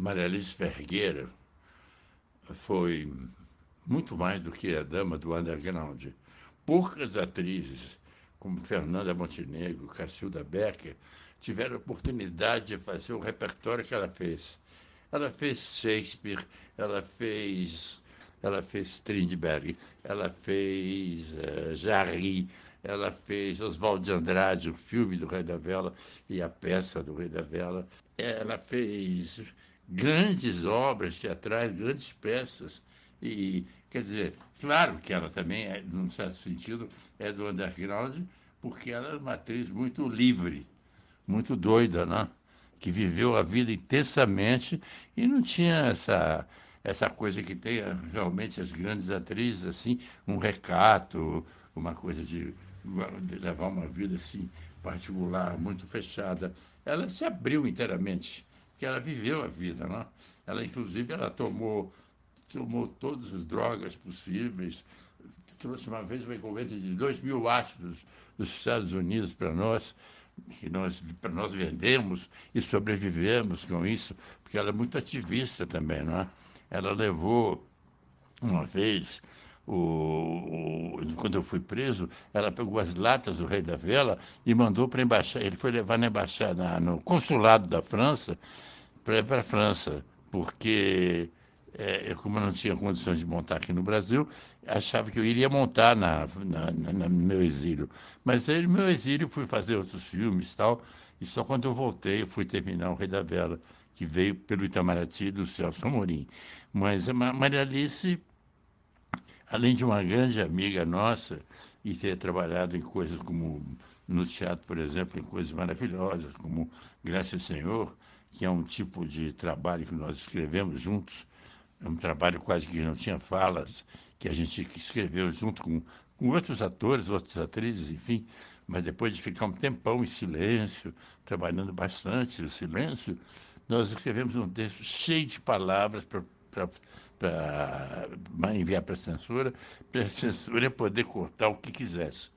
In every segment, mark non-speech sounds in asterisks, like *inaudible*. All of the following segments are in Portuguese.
Maria Alice Fergueira foi muito mais do que a dama do underground. Poucas atrizes, como Fernanda Montenegro, Cacilda Becker, tiveram oportunidade de fazer o repertório que ela fez. Ela fez Shakespeare, ela fez, ela fez Strindberg, ela fez uh, Jarry, ela fez Oswaldo de Andrade, o filme do Rei da Vela e a peça do Rei da Vela. Ela fez grandes obras teatrais, grandes peças. E, quer dizer, claro que ela também, é, num certo sentido, é do underground, porque ela é uma atriz muito livre, muito doida, né? que viveu a vida intensamente e não tinha essa, essa coisa que tem realmente as grandes atrizes, assim, um recato, uma coisa de, de levar uma vida assim particular, muito fechada. Ela se abriu inteiramente, que ela viveu a vida, não? Ela, inclusive, ela tomou, tomou todas as drogas possíveis, trouxe uma vez uma encomenda de dois mil ácidos dos Estados Unidos para nós, que nós, nós vendemos e sobrevivemos com isso, porque ela é muito ativista também, não é? Ela levou uma vez, o, o, quando eu fui preso, ela pegou as latas do Rei da Vela e mandou para a embaixada. Ele foi levar na embaixada, no consulado da França, para a França, porque é, como eu não tinha condições de montar aqui no Brasil, achava que eu iria montar na, na, na, no meu exílio. Mas aí, no meu exílio, fui fazer outros filmes e tal, e só quando eu voltei, eu fui terminar O Rei da Vela, que veio pelo Itamaraty do Celso Amorim. Mas a Maria Alice, além de uma grande amiga nossa, e ter trabalhado em coisas como no teatro, por exemplo, em coisas maravilhosas, como Graças Senhor, que é um tipo de trabalho que nós escrevemos juntos, é um trabalho quase que não tinha falas, que a gente escreveu junto com, com outros atores, outras atrizes, enfim, mas depois de ficar um tempão em silêncio, trabalhando bastante no silêncio, nós escrevemos um texto cheio de palavras para enviar para a censura, para a *laughs* censura poder cortar o que quisesse.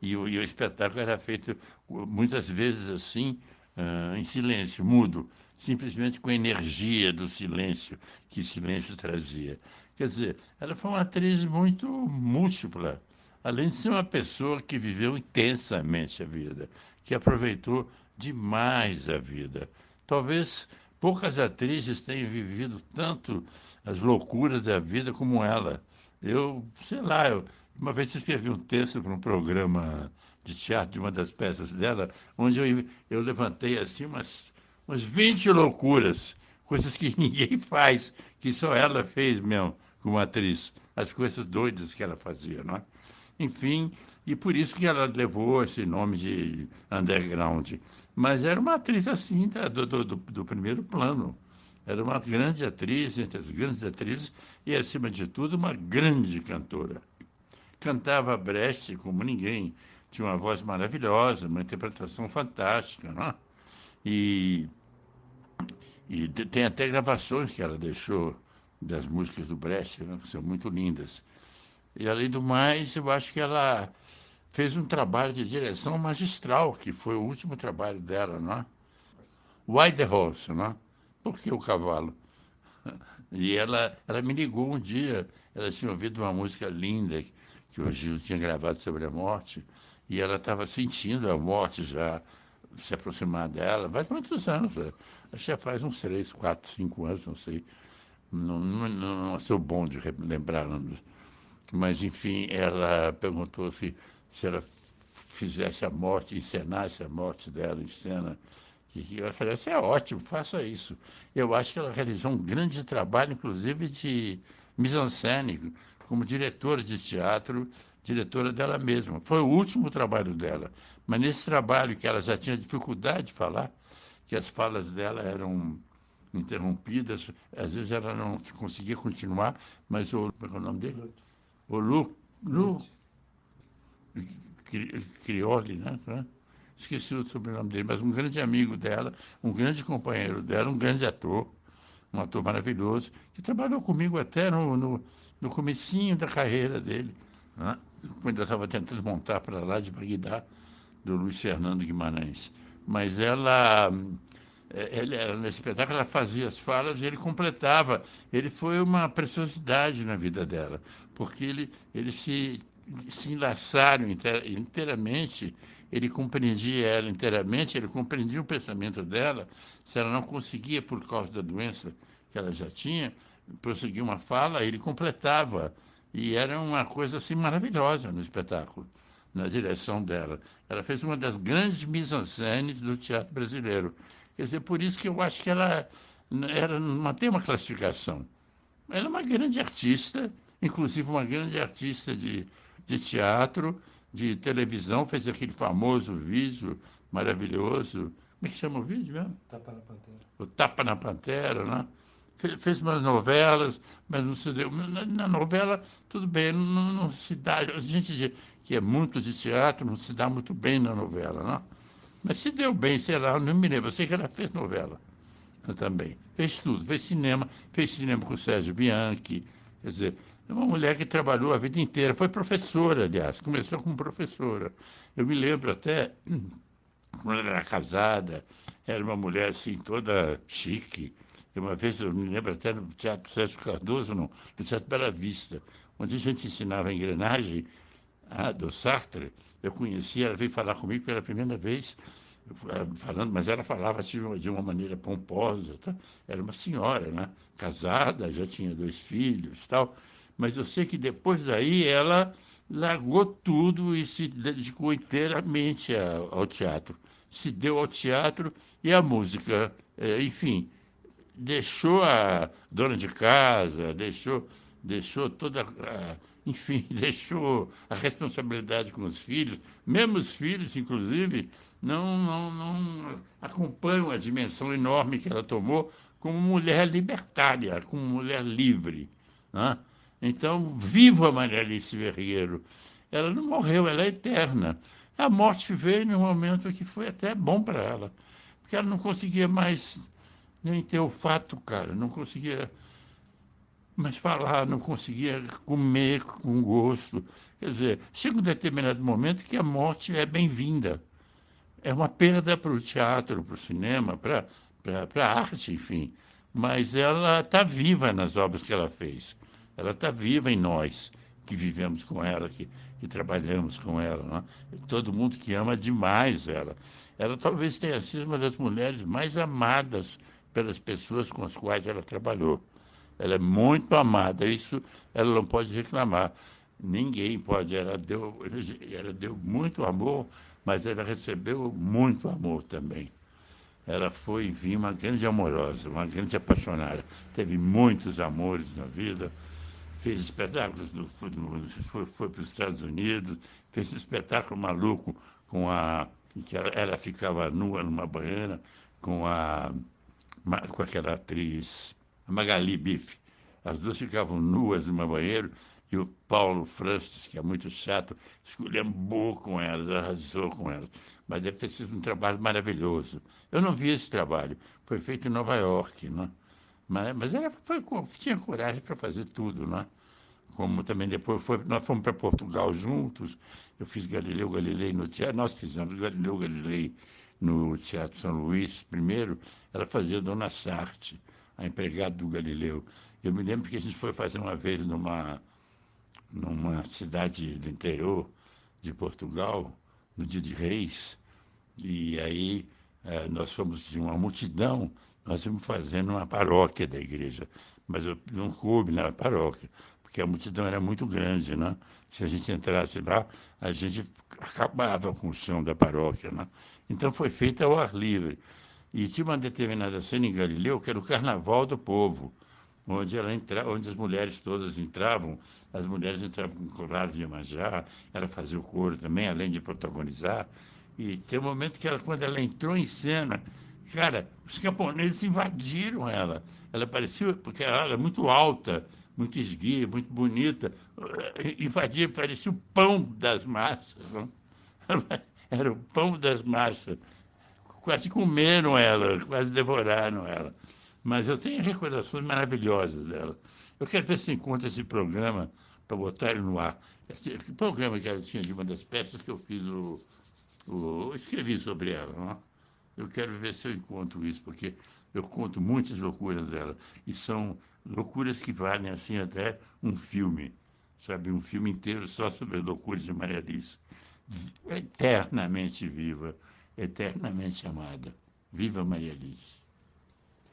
E o, e o espetáculo era feito muitas vezes assim, uh, em silêncio, mudo simplesmente com a energia do silêncio que o silêncio trazia. Quer dizer, ela foi uma atriz muito múltipla, além de ser uma pessoa que viveu intensamente a vida, que aproveitou demais a vida. Talvez poucas atrizes tenham vivido tanto as loucuras da vida como ela. Eu, sei lá, eu, uma vez escrevi um texto para um programa de teatro de uma das peças dela, onde eu, eu levantei assim umas umas 20 loucuras, coisas que *laughs* ninguém faz, que só ela fez mesmo como atriz, as coisas doidas que ela fazia, não é? Enfim, e por isso que ela levou esse nome de underground. Mas era uma atriz assim, do, do, do primeiro plano. Era uma grande atriz, entre as grandes atrizes, e, acima de tudo, uma grande cantora. Cantava Brecht como ninguém, tinha uma voz maravilhosa, uma interpretação fantástica, não é? E, e tem até gravações que ela deixou das músicas do Brecht, né, que são muito lindas. E, além do mais, eu acho que ela fez um trabalho de direção magistral, que foi o último trabalho dela, não é? Why the Horse, não é? Por que o cavalo? *laughs* E ela, ela me ligou um dia, ela tinha ouvido uma música linda que o Gil tinha gravado sobre a morte, e ela estava sentindo a morte já se aproximar dela, faz muitos anos, é. acho que já faz uns três, quatro, cinco anos, não sei. Não, não, não sou bom de lembrar. Mas, enfim, ela perguntou se, se ela fizesse a morte, encenasse a morte dela em cena. E eu falei, isso é ótimo, faça isso. Eu acho que ela realizou um grande trabalho, inclusive, de mise-en-scène, como diretora de teatro, diretora dela mesma. Foi o último trabalho dela. Mas nesse trabalho que ela já tinha dificuldade de falar, que as falas dela eram interrompidas, às vezes ela não conseguia continuar, mas o, como é, é o nome dele? O Lu, Lu Crioli, né? Esqueci o sobrenome dele, mas um grande amigo dela, um grande companheiro dela, um grande ator, um ator maravilhoso, que trabalhou comigo até no, no, no comecinho da carreira dele, né? quando eu estava tentando montar para lá de Bagdá, do Luiz Fernando Guimarães. Mas ela, é, ele, nesse espetáculo ela fazia as falas e ele completava. Ele foi uma preciosidade na vida dela, porque ele, ele se, se enlaçaram inteiramente, ele compreendia ela inteiramente, ele compreendia o pensamento dela. Se ela não conseguia, por causa da doença que ela já tinha, prosseguir uma fala, ele completava. E era uma coisa assim maravilhosa no espetáculo, na direção dela. Ela fez uma das grandes mise-en-scène do teatro brasileiro. Quer dizer, por isso que eu acho que ela, ela não tem uma classificação. Ela é uma grande artista, inclusive uma grande artista de, de teatro, de televisão, fez aquele famoso vídeo maravilhoso. Como é que chama o vídeo mesmo? Tapa na Pantera. O Tapa na Pantera, né? Fez, fez umas novelas, mas não se deu. Na, na novela, tudo bem, não, não, se dá. A gente de, que é muito de teatro não se dá muito bem na novela, não? Mas se deu bem, sei lá, não me lembro. Eu sei que ela fez novela também. Fez tudo, fez cinema, fez cinema com o Sérgio Bianchi. Quer dizer, é uma mulher que trabalhou a vida inteira. Foi professora, aliás, começou como professora. Eu me lembro até, *clears throat* quando ela era casada, era uma mulher assim, toda chique. Uma vez, eu me lembro até no Teatro Sérgio Cardoso, no, no Teatro Bela Vista, onde a gente ensinava a engrenagem ah, do Sartre eu conheci, ela veio falar comigo pela primeira vez, falando, mas ela falava de uma, de uma maneira pomposa. Tá? Era uma senhora, né? casada, já tinha dois filhos tal. Mas eu sei que depois daí ela largou tudo e se dedicou inteiramente ao teatro. Se deu ao teatro e à música. É, enfim, deixou a dona de casa, deixou, deixou toda enfim, *laughs* deixou a responsabilidade com os filhos, mesmo os filhos, inclusive, não, não, não acompanham a dimensão enorme que ela tomou como mulher libertária, como mulher livre. Né? Então, viva Maria Alice Verriero. Ela não morreu, ela é eterna. A morte veio num momento que foi até bom para ela, porque ela não conseguia mais nem ter o fato, cara, não conseguia mas falar, não conseguia comer com gosto. Quer dizer, chega um determinado momento que a morte é bem-vinda. É uma perda para o teatro, para o cinema, para a arte, enfim. Mas ela está viva nas obras que ela fez. Ela está viva em nós, que vivemos com ela, que, que trabalhamos com ela. Né? Todo mundo que ama demais ela. Ela talvez tenha sido uma das mulheres mais amadas pelas pessoas com as quais ela trabalhou. Ela é muito amada, isso ela não pode reclamar. Ninguém pode. Ela deu, ela deu muito amor, mas ela recebeu muito amor também. Ela foi, enfim, uma grande amorosa, uma grande apaixonada. Teve muitos amores na vida, fez espetáculos, no, foi, foi para os Estados Unidos, fez um espetáculo maluco com a. que ela, ela ficava nua numa banheira com a com aquela atriz a Magali Bife. As duas ficavam nuas no meu banheiro e o Paulo Francis, que é muito chato, esculhambou com elas, arrasou com elas. Mas deve ter sido um trabalho maravilhoso. Eu não vi esse trabalho, foi feito em Nova York, né? mas, mas ela foi, tinha coragem para fazer tudo. Né? Como também depois foi, nós fomos para Portugal juntos, eu fiz Galileu Galilei no teatro, nós fizemos Galileu Galilei no Teatro São Luís primeiro, ela fazia Dona Sarte a empregada do Galileu. Eu me lembro que a gente foi fazer uma vez numa, numa cidade do interior de Portugal, no dia de Reis, e aí eh, nós fomos de uma multidão, nós fomos fazendo uma paróquia da igreja, mas eu não coube na paróquia, porque a multidão era muito grande, né? Se a gente entrasse lá, a gente acabava com o chão da paróquia, né? Então foi feita ao ar livre. E tinha uma determinada cena em Galileu, que era o Carnaval do Povo, onde, ela entra, onde as mulheres todas entravam, as mulheres entravam com colares de Iemanjá, ela fazia o coro também, além de protagonizar. E tem um momento que ela, quando ela entrou em cena, cara, os camponeses invadiram ela. Ela parecia, porque ela era muito alta, muito esguia, muito bonita, invadia, parecia o pão das massas. Não? *laughs* Era o pão das massas quase comeram ela, quase devoraram ela. Mas eu tenho recordações maravilhosas dela. Eu quero ver se encontra esse programa para botar ele no ar. Esse, programa que ela tinha de uma das peças que eu fiz o, o escrevi sobre ela, não? Eu quero ver se eu encontro isso, porque eu conto muitas loucuras dela. E são loucuras que valem, assim, até um filme. Sabe, um filme inteiro só sobre as loucuras de Maria Alice. Eternamente viva, eternamente amada. Viva Maria Alice.